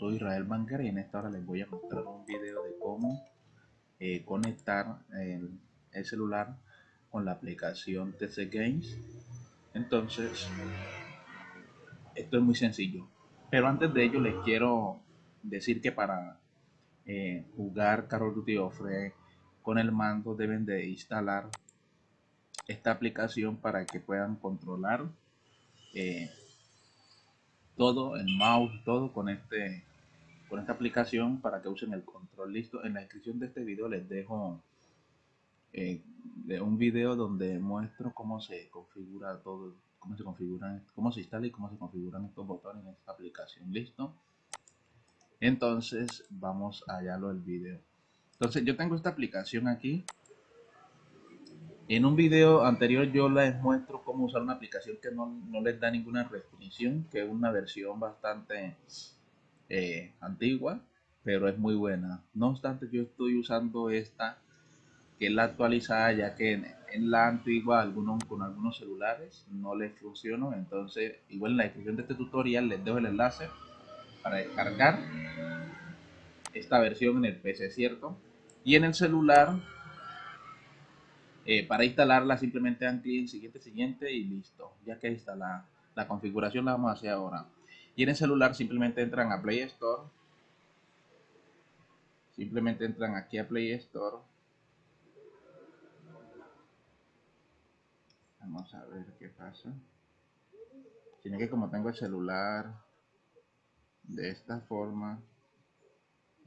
soy Israel Banker y en esta hora les voy a mostrar un video de cómo eh, conectar el, el, celular con la aplicación TC Games. Entonces, esto es muy sencillo. Pero antes de ello les quiero decir que para eh, jugar Call of Duty Offre con el mando deben de instalar esta aplicación para que puedan controlar eh, todo, el mouse, todo con este con esta aplicación para que usen el control listo. En la descripción de este video les dejo eh, un video donde muestro cómo se configura todo, cómo se configuran, cómo se instala y cómo se configuran estos botones en esta aplicación. Listo. Entonces vamos allá lo del video. Entonces yo tengo esta aplicación aquí en un video anterior yo les muestro cómo usar una aplicación que no, les da ninguna restricción, que es una versión bastante eh, antigua, pero es muy buena. No obstante, yo estoy usando esta, que es la actualizada, ya que en, la antigua algunos, con algunos celulares no les funcionó. Entonces, igual en la descripción de este tutorial les dejo el enlace para descargar esta versión en el PC, ¿cierto? Y en el celular eh, para instalarla simplemente dan clic en siguiente, siguiente y listo. Ya que la, la configuración la vamos a hacer ahora. Y en el celular simplemente entran a Play Store. Simplemente entran aquí a Play Store. Vamos a ver qué pasa. Tiene que como tengo el celular de esta forma,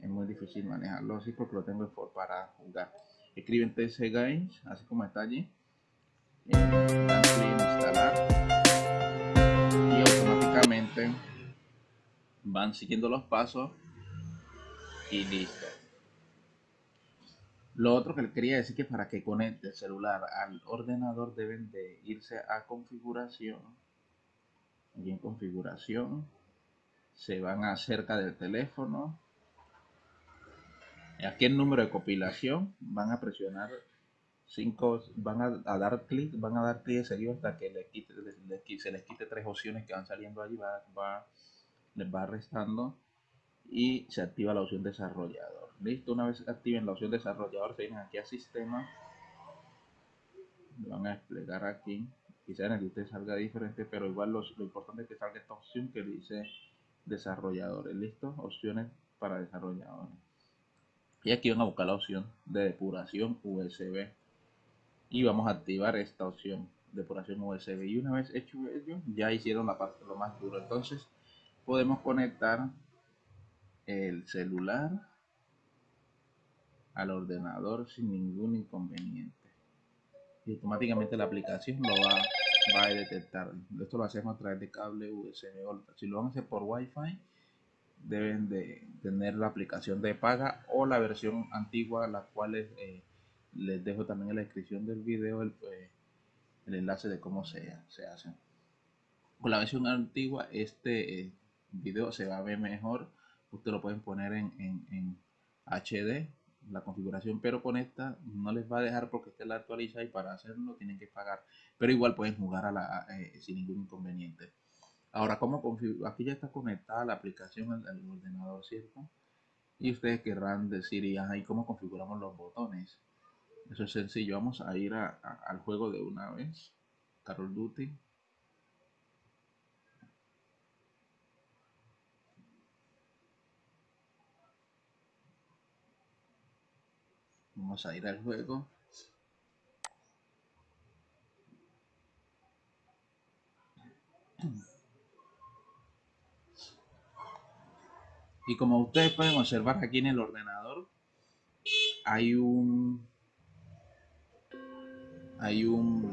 es muy difícil manejarlo así porque lo tengo para jugar escriben TC Games, así como está allí. En instalar y automáticamente van siguiendo los pasos y listo. Lo otro que le quería decir que para que conecte el celular al ordenador deben de irse a configuración. Y en configuración se van acerca del teléfono aquí el número de compilación van a presionar 5 van a, dar clic van a dar clic seguido hasta que le quite, se les quite tres opciones que van saliendo allí va, les va restando y se activa la opción desarrollador. Listo una vez activen la opción desarrollador se vienen aquí a sistema. Van a desplegar aquí. Quizá en el que usted salga diferente pero igual lo importante es que salga esta opción que dice desarrolladores. Listo opciones para desarrolladores. Y aquí van a buscar la opción de depuración USB y vamos a activar esta opción depuración USB y una vez hecho ello ya hicieron la parte lo más duro. Entonces podemos conectar el celular al ordenador sin ningún inconveniente. Y automáticamente la aplicación lo va, a detectar. Esto lo hacemos a través de cable USB si lo vamos a hacer por Wi-Fi deben de tener la aplicación de paga o la versión antigua, la cual eh, les dejo también en la descripción del video el, eh, el enlace de cómo se, se, hace. Con la versión antigua este eh, video se va a ver mejor, usted lo pueden poner en, en, HD la configuración, pero con esta no les va a dejar porque esta la actualiza y para hacerlo tienen que pagar, pero igual pueden jugar a la, sin ningún inconveniente. Ahora, ¿cómo configurar? Aquí ya está conectada la aplicación al, ordenador, ¿cierto? Y ustedes querrán decir, y ahí cómo configuramos los botones. Eso es sencillo. Vamos a ir al juego de una vez. Carol Duty. Vamos a ir al juego. Y como ustedes pueden observar aquí en el ordenador, hay un hay un,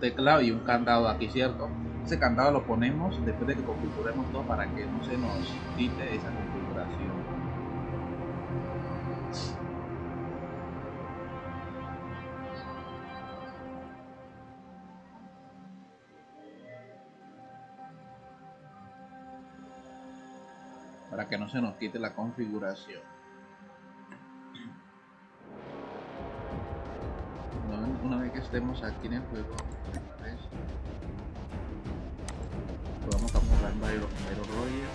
teclado y un candado aquí, ¿cierto? Ese candado lo ponemos después de que configuremos todo para que no se nos quite esa configuración. para que no se nos quite la configuración. Una vez que estemos aquí en el juego, pues, vamos a comprar varios Royal.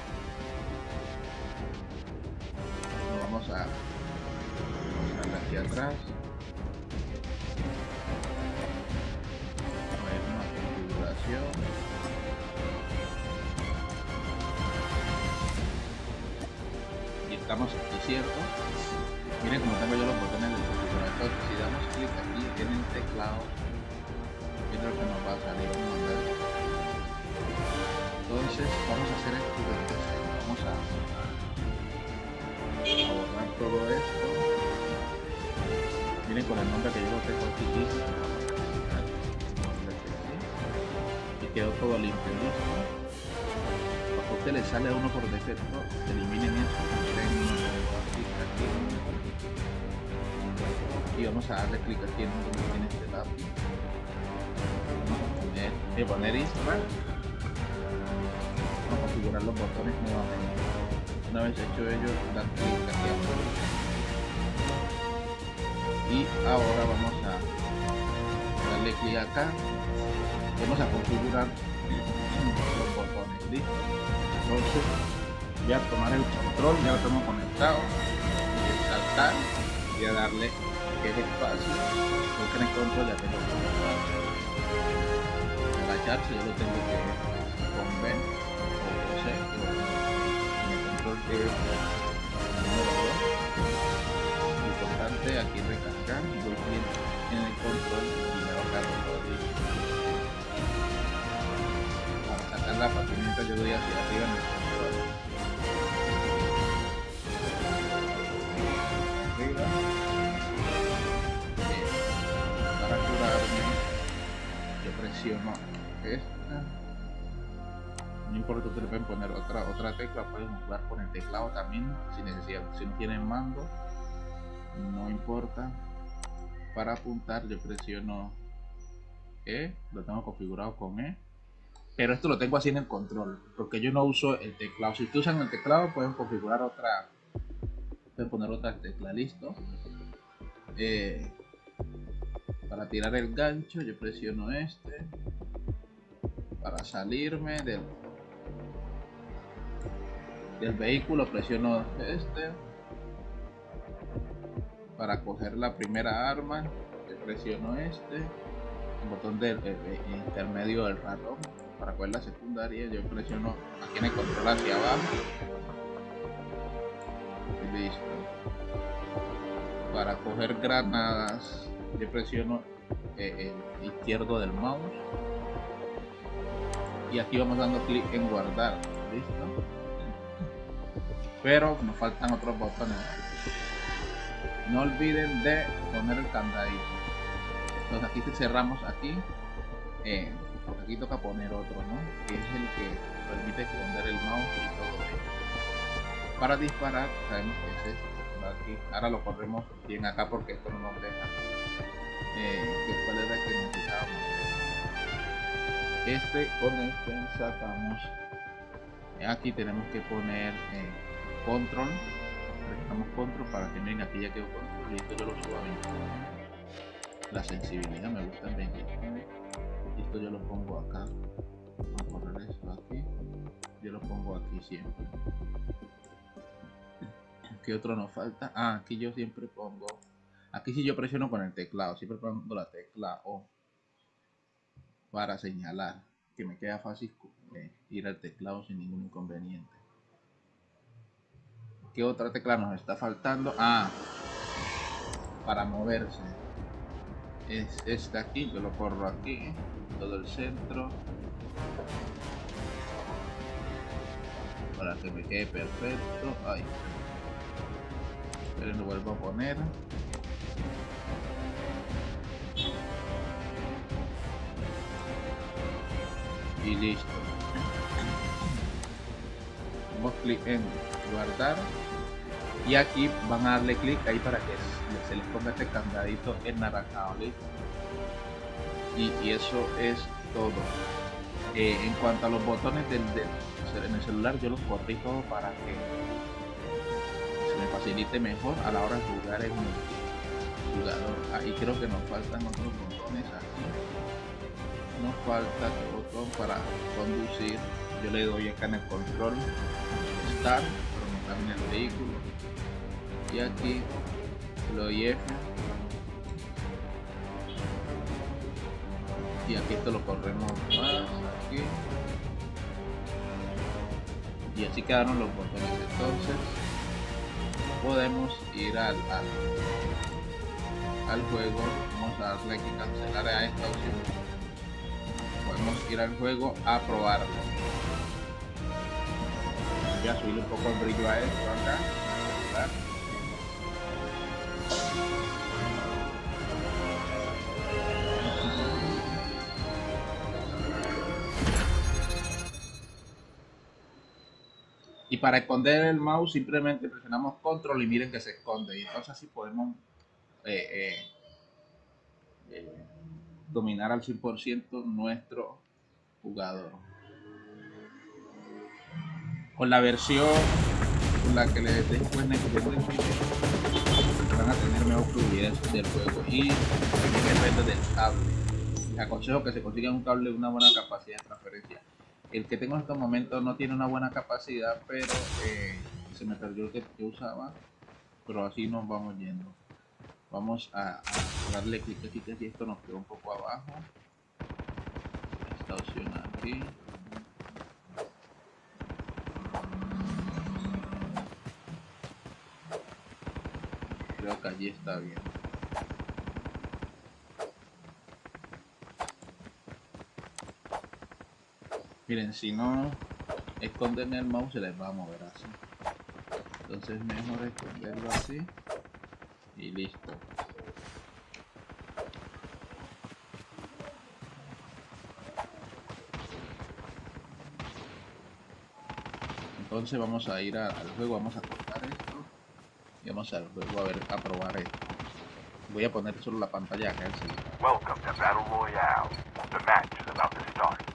Lo vamos a, vamos a aquí atrás. Y estamos aquí, ¿cierto? Miren cómo tengo yo los botones del configurador. Si damos clic aquí en el teclado, es lo que nos va a salir un modelo. Entonces vamos a hacer esto. Vamos a borrar todo esto. Miren con el nombre que yo lo tengo aquí. Y quedó todo limpio, listo. Usted le sale a uno por defecto, eliminen eso. Y vamos a darle clic aquí en donde tiene este lápiz. Vamos a poner, poner install. Vamos a configurar los botones nuevamente una vez hecho ello dan clic aquí abajo y ahora vamos a darle clic acá vamos a configurar los botones entonces voy a tomar el control ya lo tengo conectado a saltar y a darle que es espacio porque el control ya tengo conectado. Agacharse yo lo tengo que teclado también si necesidad si no tienen mando no importa. Para apuntar yo presiono E lo tengo configurado con E pero esto lo tengo así en el control porque yo no uso el teclado. Si ustedes usan el teclado pueden configurar otra pueden poner otra tecla listo. Eh, para tirar el gancho yo presiono este para salirme del del vehículo presiono este para coger la primera arma presiono este botón del intermedio del ratón para coger la secundaria yo presiono aquí en el control hacia abajo. Listo. Para coger granadas yo presiono eh, el izquierdo del mouse. Y aquí vamos dando clic en guardar listo pero nos faltan otros botones no olviden de poner el candadito. Entonces aquí cerramos aquí eh, aquí toca poner otro ¿no? que es el que permite esconder el mouse y todo eso. Para disparar sabemos que es este aquí. ahora lo corremos bien acá porque esto no nos deja. Eh, que cuál era el que necesitábamos este con este sacamos. Aquí tenemos que poner eh, control presionamos control para que miren aquí ya quedó control y esto yo lo subo a 29 la sensibilidad me gusta en 29 y esto yo lo pongo acá vamos a correr esto aquí yo lo pongo aquí siempre. ¿qué otro nos falta? ah, aquí yo siempre pongo aquí si yo presiono con el teclado siempre pongo la tecla O para señalar que me queda fácil eh, ir al teclado sin ningún inconveniente ¿Qué otra tecla nos está faltando? Ah, para moverse. Es esta aquí, yo lo corro aquí, todo el centro. Para que me quede perfecto. Ahí. Pero lo vuelvo a poner. Y listo. Damos clic en guardar y aquí van a darle clic ahí para que se les ponga este candadito naranjado listo y, y, eso es todo. Eh, en cuanto a los botones del, en el celular yo los corrí todo para que se me facilite mejor a la hora de jugar en el jugador. Ahí creo que nos faltan otros botones aquí. Nos falta el botón para conducir. Yo le doy acá en el control start en el vehículo y aquí lo doy F y aquí esto lo corremos más aquí. Y así quedaron los botones. Entonces podemos ir al, al, juego. Vamos a darle aquí cancelar a esta opción. Podemos ir al juego a probarlo. Voy a subir un poco el brillo a esto acá para esconder el mouse simplemente presionamos control y miren que se esconde. Y entonces así podemos eh, eh, eh, dominar al 100% nuestro jugador. Con la versión con la que les después van a tener mejor fluidez del juego y depende del cable. Les aconsejo que se consigan un cable de una buena capacidad de transferencia el que tengo en estos momentos no tiene una buena capacidad, pero eh, se me perdió el que usaba. Pero así nos vamos yendo. Vamos a, darle clic aquí, y esto nos quedó un poco abajo. Esta opción aquí. Creo que allí está bien. Miren, si no esconden el mouse se les va a mover así. Entonces mejor esconderlo así y listo. Entonces vamos a ir al juego, vamos a cortar esto y vamos al juego a ver a probar esto. Voy a poner solo la pantalla acá enseguida. Welcome to Battle Royale. The match is about to start.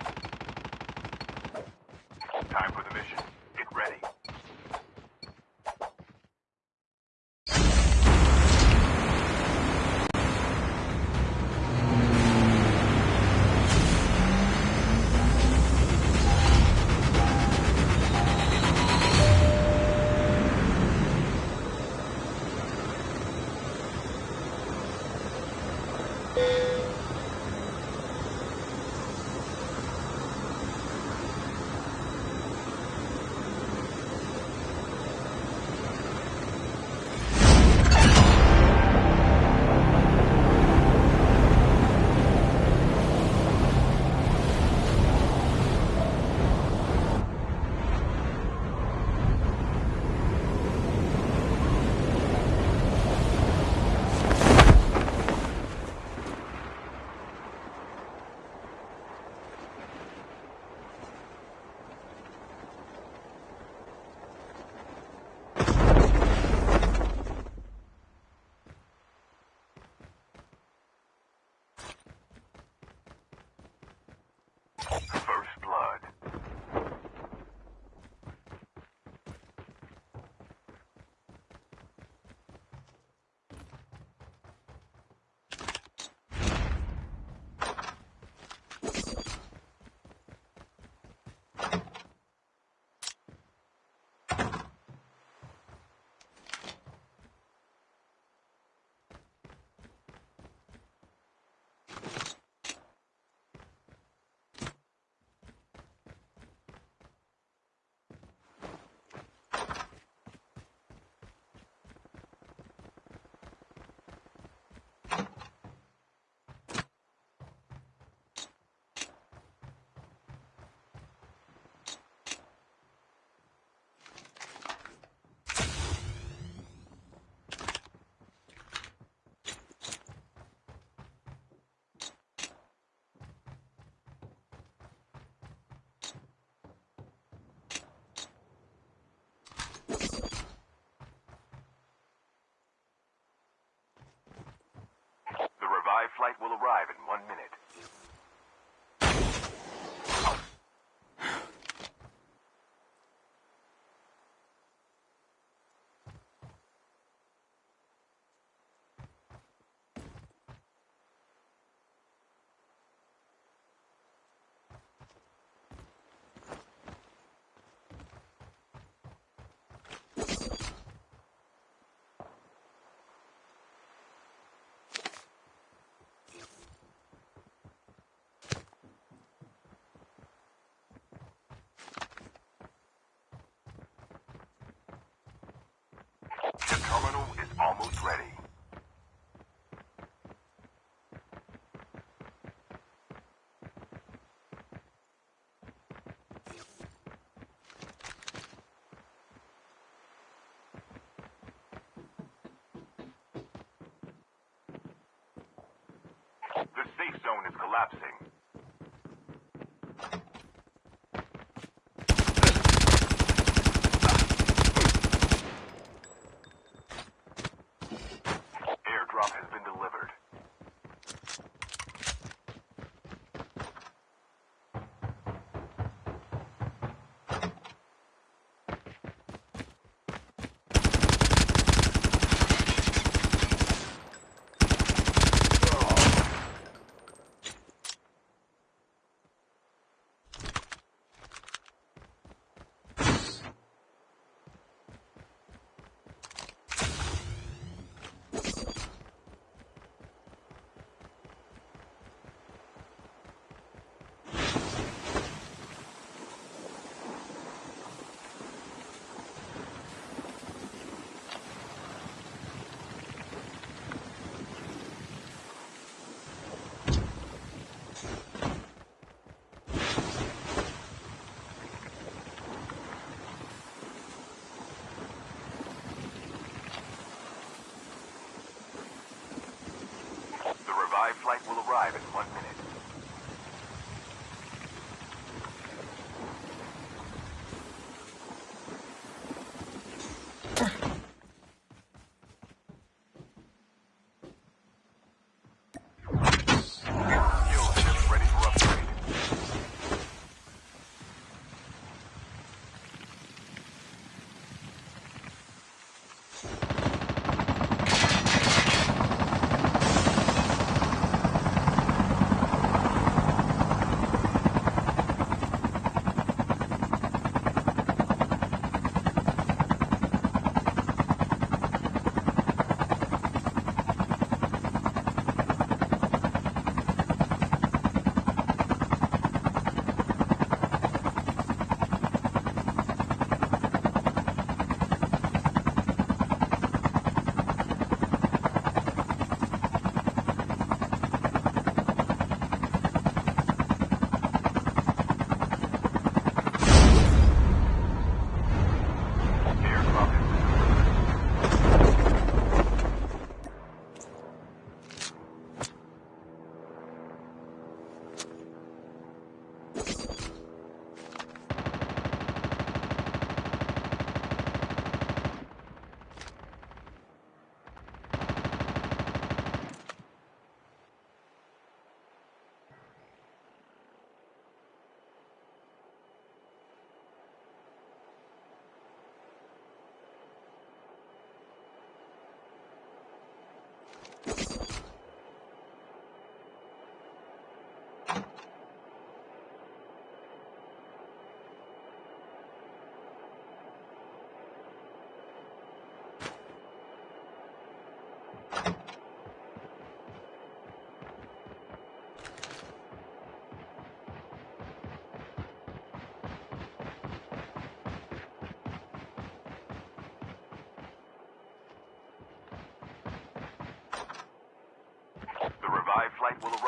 Almost ready.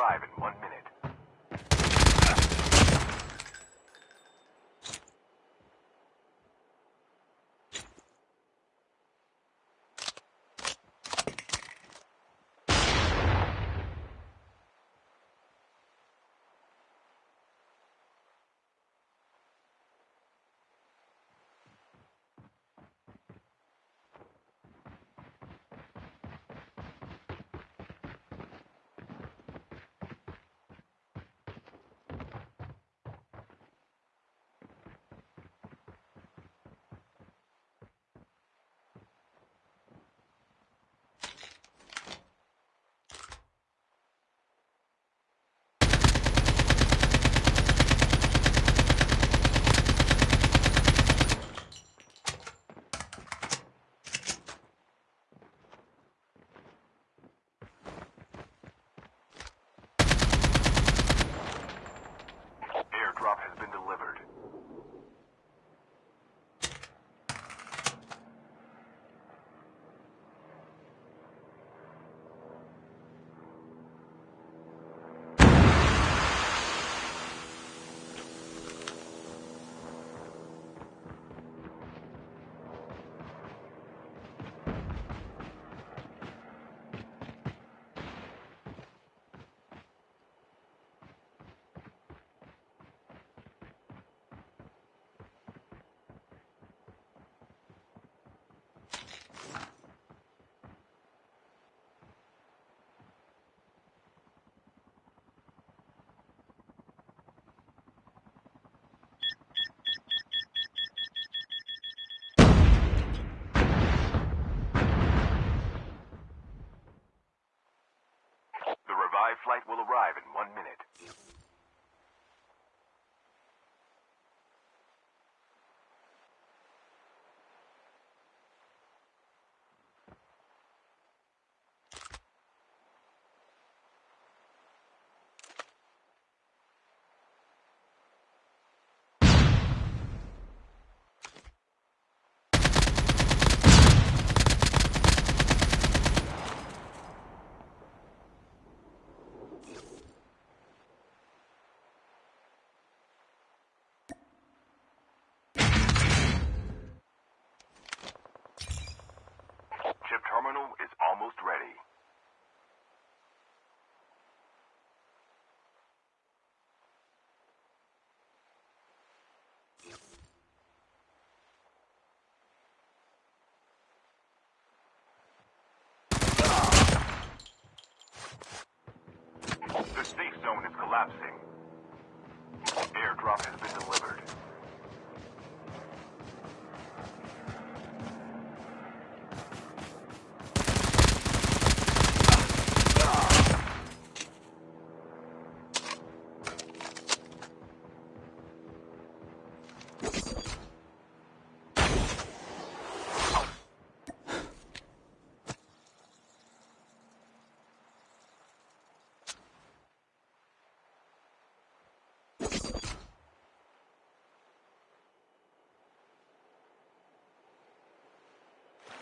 subscribe collapsing.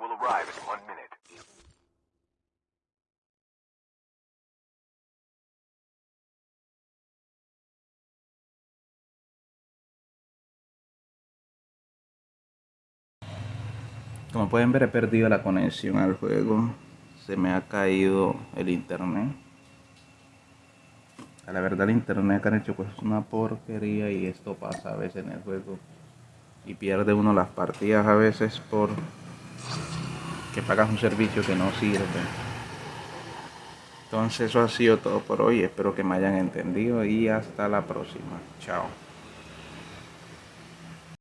will arrive in one minute. Como pueden ver he perdido la conexión al juego. Se me ha caído el internet. A la verdad el internet que han hecho pues es una porquería y esto pasa a veces en el juego. Y pierde uno las partidas a veces por que pagas un servicio que no sirve. Entonces eso ha sido todo por hoy. Espero que me hayan entendido y hasta la próxima. Chao.